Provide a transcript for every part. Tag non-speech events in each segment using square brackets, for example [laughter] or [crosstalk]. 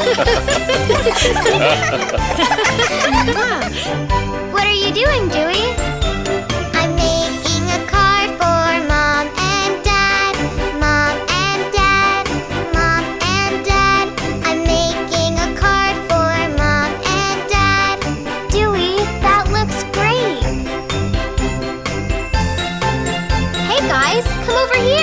[laughs] What are you doing, Dewey? I'm making a card for Mom and Dad. Mom and Dad. Mom and Dad. I'm making a card for Mom and Dad. Dewey, that looks great. Hey guys, come over here.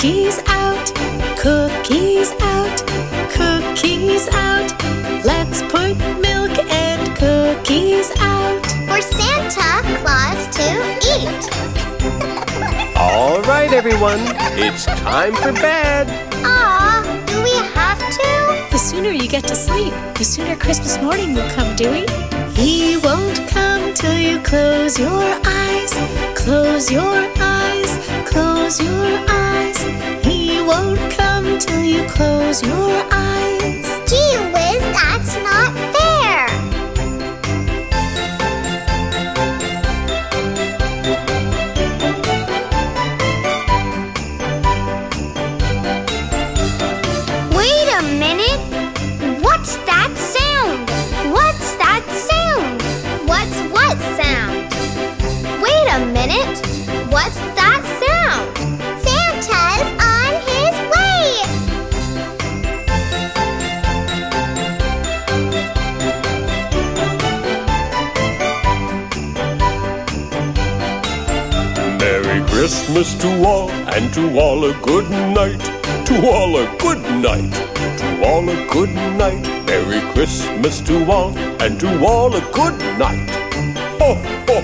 Cookies out. Cookies out. Cookies out. Let's put milk and cookies out. For Santa Claus to eat. [laughs] All right, everyone. It's time for bed. Aw, do we have to? The sooner you get to sleep, the sooner Christmas morning will come, Dewey. He won't come till you close your eyes. Close your eyes. Close your eyes. Close your eyes. Gee whiz, that's not fair. Wait a minute. What's that sound? What's that sound? What's what sound? Wait a minute. What's Merry Christmas to all, and to all a good night. To all a good night. To all a good night. Merry Christmas to all, and to all a good night. Ho, ho,